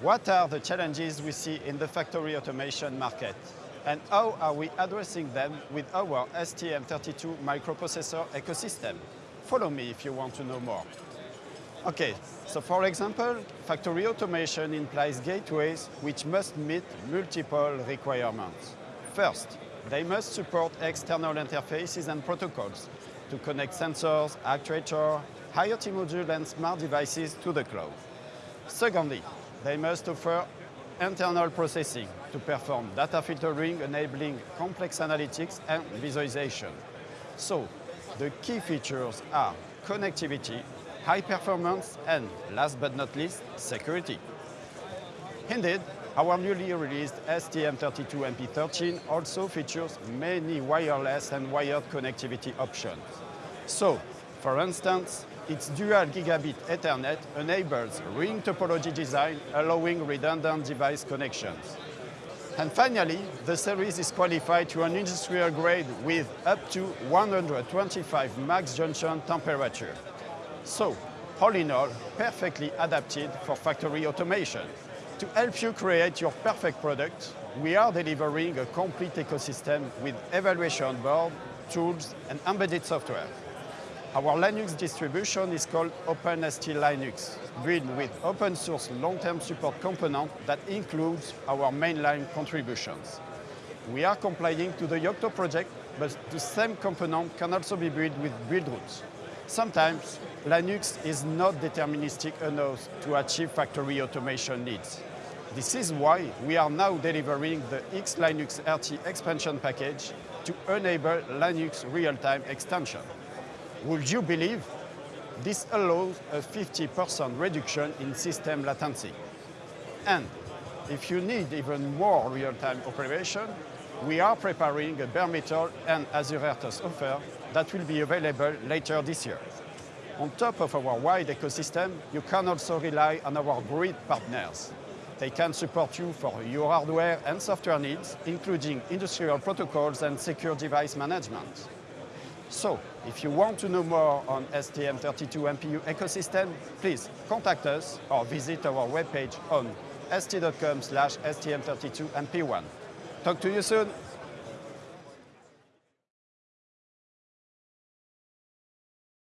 What are the challenges we see in the factory automation market? And how are we addressing them with our STM32 microprocessor ecosystem? Follow me if you want to know more. Okay, so for example, factory automation implies gateways which must meet multiple requirements. First, they must support external interfaces and protocols to connect sensors, actuators, IoT modules and smart devices to the cloud. Secondly, they must offer internal processing to perform data filtering, enabling complex analytics and visualization. So, the key features are connectivity, high performance, and last but not least, security. Indeed, our newly released STM32MP13 also features many wireless and wired connectivity options. So, for instance, its dual gigabit Ethernet enables ring topology design, allowing redundant device connections. And finally, the series is qualified to an industrial grade with up to 125 max junction temperature. So, all in all, perfectly adapted for factory automation. To help you create your perfect product, we are delivering a complete ecosystem with evaluation board, tools, and embedded software. Our Linux distribution is called OpenST Linux, built with open source long-term support component that includes our mainline contributions. We are complying to the Yocto project, but the same component can also be built with Buildroots. Sometimes, Linux is not deterministic enough to achieve factory automation needs. This is why we are now delivering the X-Linux RT expansion package to enable Linux real-time extension. Would you believe? This allows a 50% reduction in system latency. And if you need even more real-time operation, we are preparing a bare metal and Azure RTOS offer that will be available later this year. On top of our wide ecosystem, you can also rely on our great partners. They can support you for your hardware and software needs, including industrial protocols and secure device management. So, if you want to know more on STM32 MPU ecosystem, please contact us or visit our webpage on st.com slash STM32MP1. Talk to you soon!